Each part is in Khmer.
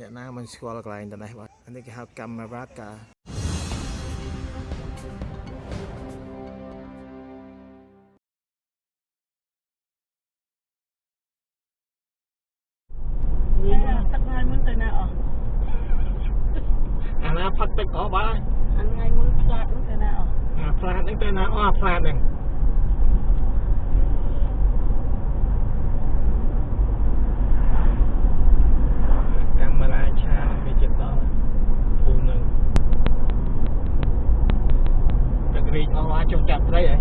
អ្នកណាមិនស្គាល់កន្លែងទាំងនេះបាទនេះគេហៅកាមេរ៉ាកា right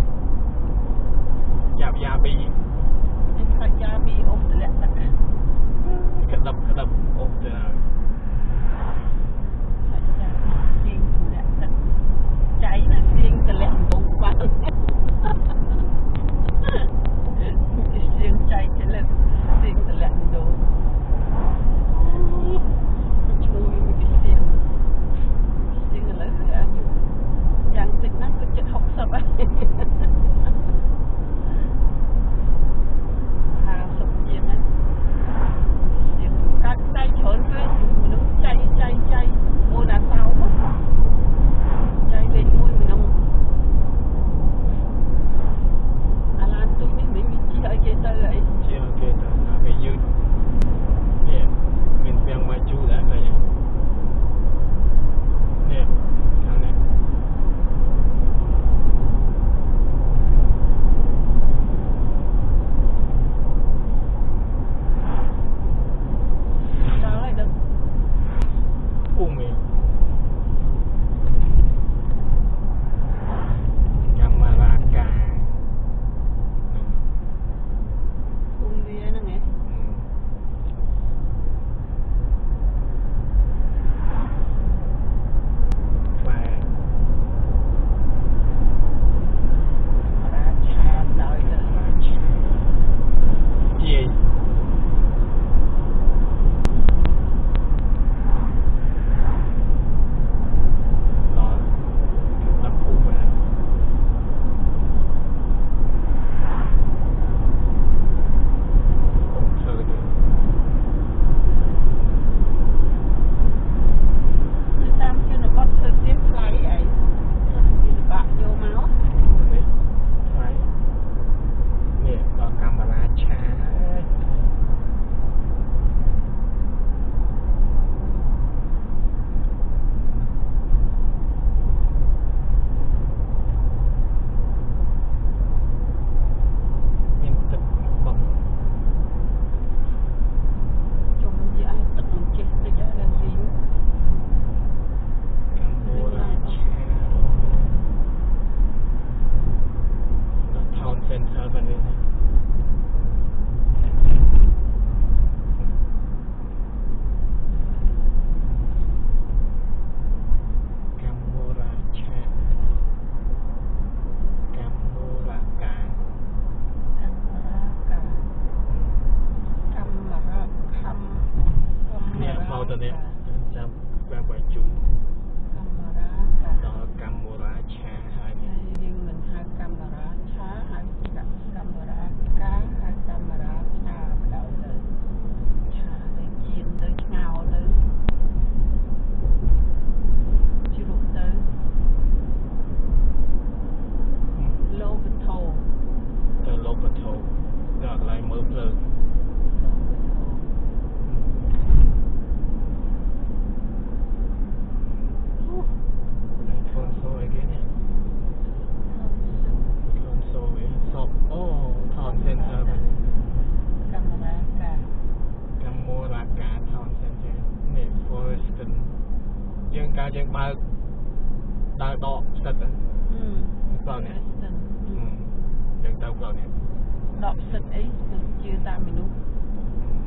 សិតអីនឹងជឿតាមមនុស្ស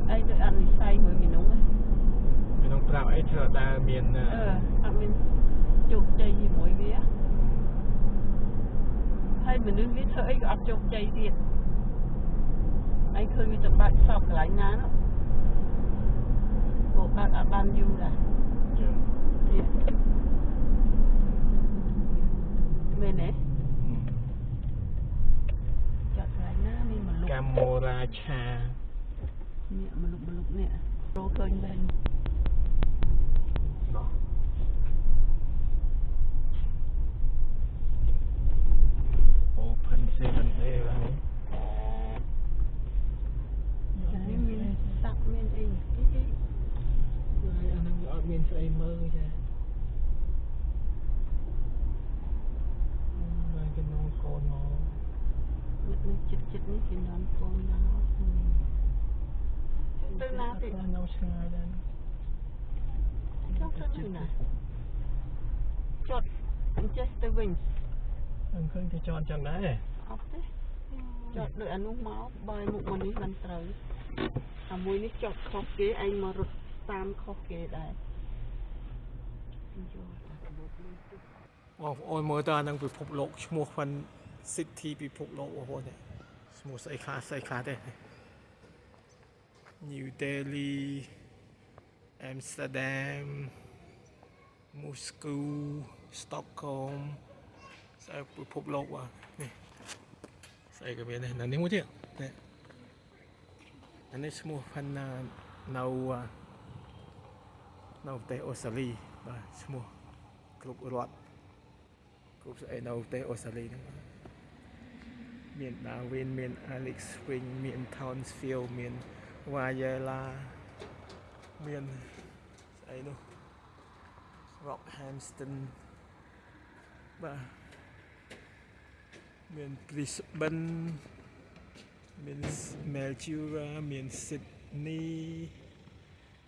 អីដូចអត់និស័យមួយមនុស្សមនុស្សប្រាប់អីច្រើនតែមានអឺអត់មានជោគជ័យជាមួយវាហើយមនុស្សវាធ្វើអីក៏អត់ជោគជ័យទៀតឯងឃើញវាទៅបាក់សពកន្លែងណានោះពួកបាក់អត់បានយូរដែរមែនទេ កាមូរាឆាអ្នកមនុស្សមនុស្សនេះរកឃើញបានណោះអូផិនសេមិនទេបាននេះមានសាក់មានអីគេគេហើយអានឹងអត់មានស្អីមើលចាមកគេនងកូនមក នេះនេះចិត្តចិត្តនេះគេនាំកូនមកទៅណាទៅនៅឆ្ងាយដែរចុះទៅណាចុតអញ្ចេះទៅវិញខ្ញុំឃើញគេចន់ចឹងដែរអត់ទេចុតដូចអានោះមកបើមុខមកនេះមិនត្រូវអាមួយនេះចុតខុសគេឯងមករត់តាមខុសគេដែរយកអាកាបូបនេះទៅបងប្អូនមើលតើអានឹងពិភពលោកឈ្មោះផាន់ City ពិភពលោកបងប្អូននេះឈ្មោះស្អីខ្លះស្អីខ្លះទេ New Delhi Amsterdam Moscow Stockholm ស្អីពិភពលោកបាទនេះស្អីក៏មានដែរនៅនេះមួយទៀតនេះអានេះឈ្មោះផាន់ណានៅអានៅប្រទេសអូស្ត្រាលីបាទឈ្មោះគ្រប់រដ្ឋគ្រប់ស្អីនៅប្រទេសអូស្ត្រាលីហ្នឹង មាន Darwin មាន Alex Spring មាន Townsville មាន Wayela មានស្អីនោះ Rockhampton បាទមាន Brisbane មាន Melbourne មាន Sydney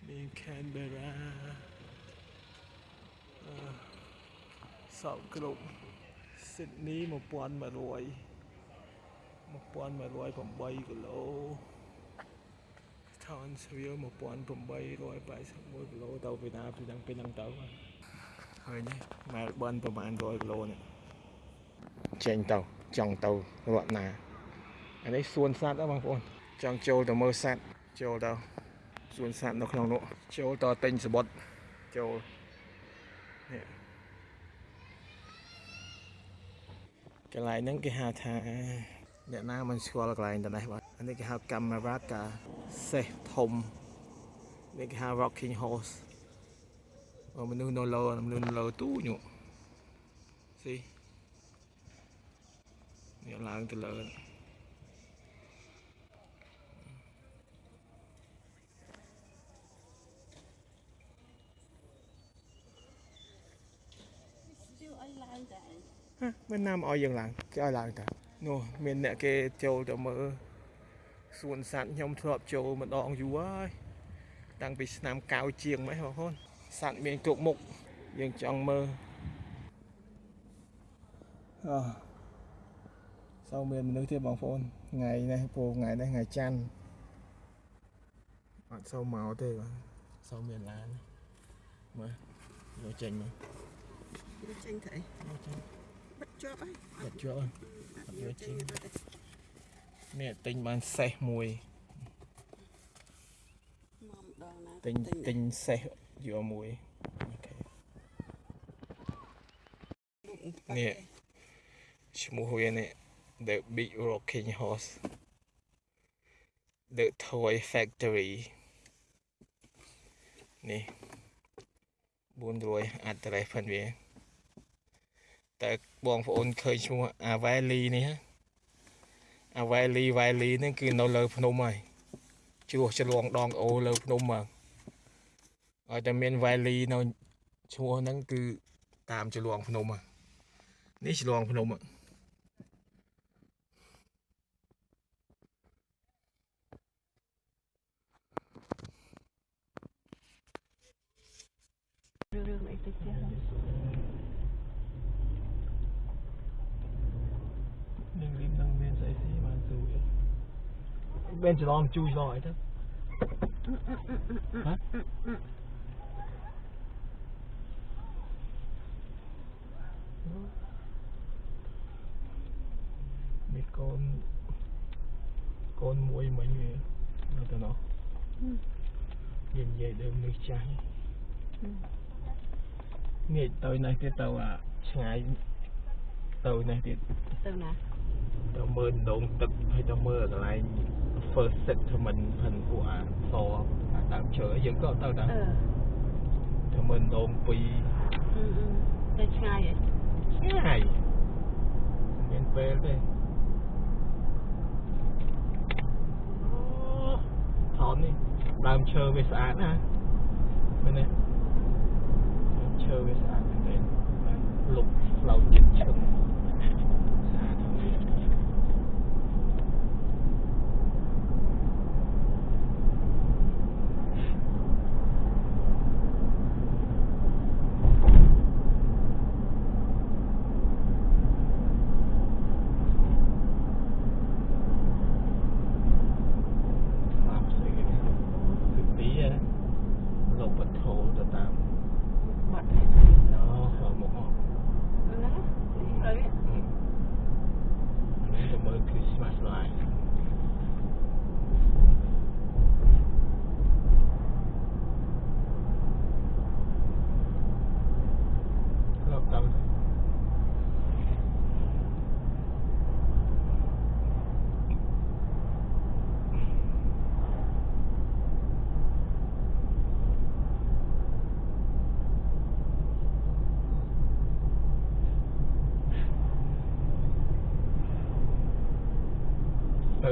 មាន Canberra សោកគ្រប់ស៊ីដនី1100 1108គីឡូ Townsville 1881គីឡូទៅពីណាពីហ្នឹងពីហ្នឹងទៅហើយនេះ Melbourne ប្រហែល100គីឡូនេះចេញទៅចង់ទៅរត់ណាអានេះសួនសត្វហ្នឹងបងប្អូនចង់ចូលទៅមើលសត្វចូលទៅសួនសត្វនៅក្នុងនោះចូលទៅទិញសបុតចូលនេះកន្លែងហ្នឹងគេហៅថា អ្នកណាមិនស្គាល់កន្លែងទៅនេះបាទអានេះគេហៅកាមេរ៉ាកាសេះធំនេះគេហៅ rocking horse អូមនុស្សនៅលើមនុស្សនៅលើទូញក់ស៊ីនេះឡើងទៅលើនេះជឿឲ្យឡើងតែឯងហ่ะមិនណាមឲ្យយើងឡើងគេឲ្យឡើងតា នោះមានអ្នកគេចូលទៅមើលសួនសត្វខ្ញុំធ្លាប់ចូលម្ដងយូរហើយតាំងពីឆ្នាំ90ជាងមកបងប្អូនសត្វមានគ្រប់មុខយើងចង់មើលអឺសូមមានមនុស្សទៀតបងប្អូនថ្ងៃនេះពូថ្ងៃនេះថ្ងៃច័ន្ទអត់សូមមកទេបាទសូមមានឡានមើលយកចេញមកវាចេញទៅអីយកចេញបិទ ជាប់ហើយបិទយកអត់យកចេញទៅទេនេះទិញបានសេះមួយមកម្ដងណាទិញទិញសេះយកមួយអូខេនេះឈ្មោះវានេះ The Big Rocking Horse The Toy Factory នេះ400 address ផងវា តែបងប្អូនឃើញឈ្មោះអាវ៉ែលីនេះហ៎អាវ៉ែលីវ៉ែលីហ្នឹងគឺនៅលើភ្នំហើយជ្រោះឆ្លងដងអូលើភ្នំមកឲ្យតែមានវ៉ែលីនៅឈ្មោះហ្នឹងគឺតាមឆ្លងភ្នំហ៎នេះឆ្លងភ្នំហ៎រឿងអីទៅចេះ នឹងរៀបនឹងមានស្អីស្អីបានស៊ូទេ មានច្រឡំជួយឆ្លងអីទៅហ៎មានកូនកូនមួយមិញវានៅទៅនោះនិយាយដើមនេះចាស់នេះទៅនេះទៀតទៅអា first settlement ផិនពួកអាសអាដើមឈើយើងក៏ទៅដែរធ្វើមិនដងពីរទៅឆ្ងាយហ៎ឆ្ងាយមានពេលទេថននេះដើមឈើវាស្អាតណាមែនទេឈើវាស្អាតមែនទេលុបផ្លូវចិត្តឈឹង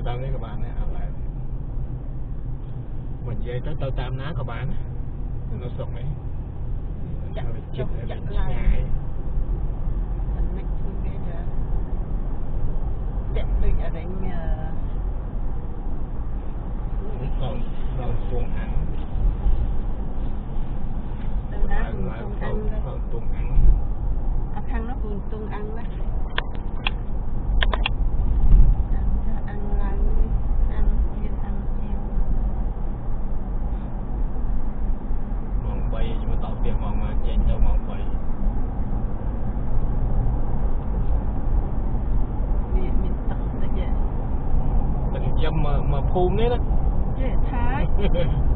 tới với các bạn á là mình về tới tao tam ná các bạn nó sụn đấy chặt chụp chặt lại còn còn tuần ăn từ đó. Còn tuần ăn. Ở khăn nó còn tuần ăn quá Coolnera? Yeah, Thai.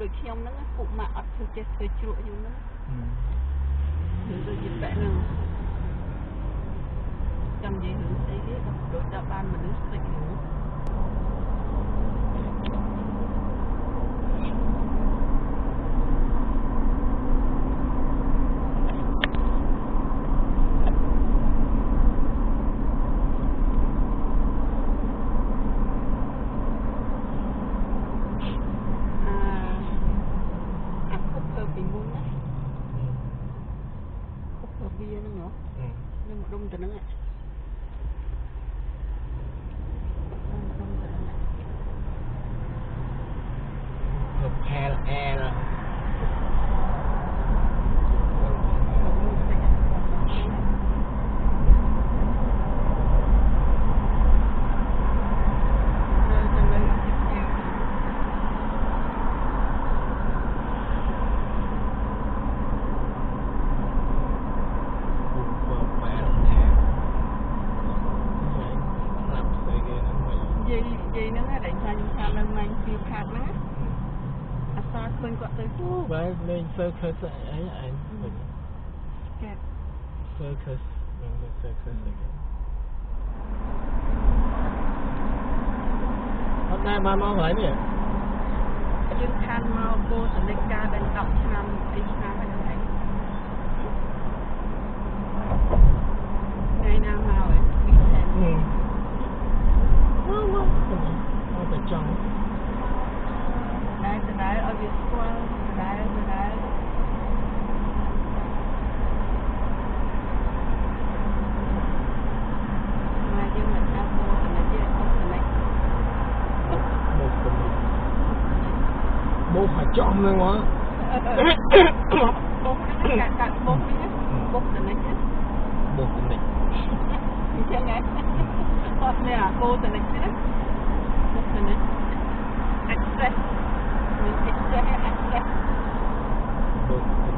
ដូចខ្ញុំហ្នឹងពួកម៉ាក់អត់ធ្វើចេះធ្វើជ្រក់ខ្ញុំហ្នឹងដូចជាបែបហ្នឹងចាំនិយាយរឿងស្អីគេដល់ដូចដល់បានមនុស្សស្លេចនោះ focus. I, I, I mm. Yeah. Focus. Remember focus again. Mm. អត់ដែរបានមកកន្លែងនេះយើងខានមកគោលសនិកការដល់10ឆ្នាំ20ឆ្នាំហើយថ្ងៃថ្ងៃណាមកវិញមកមកមកទៅចង់ដែរដែរឲ្យវាស្គាល់ដែរដែរ មកបុកហ្នឹងកាត់កាត់បុកហ្នឹងបុកទៅនេះបោកទៅនេះអញ្ចឹងហ៎អត់នេះអាគោទៅនេះណាបុកទៅនេះ access មាន access access បោកទៅនេះកា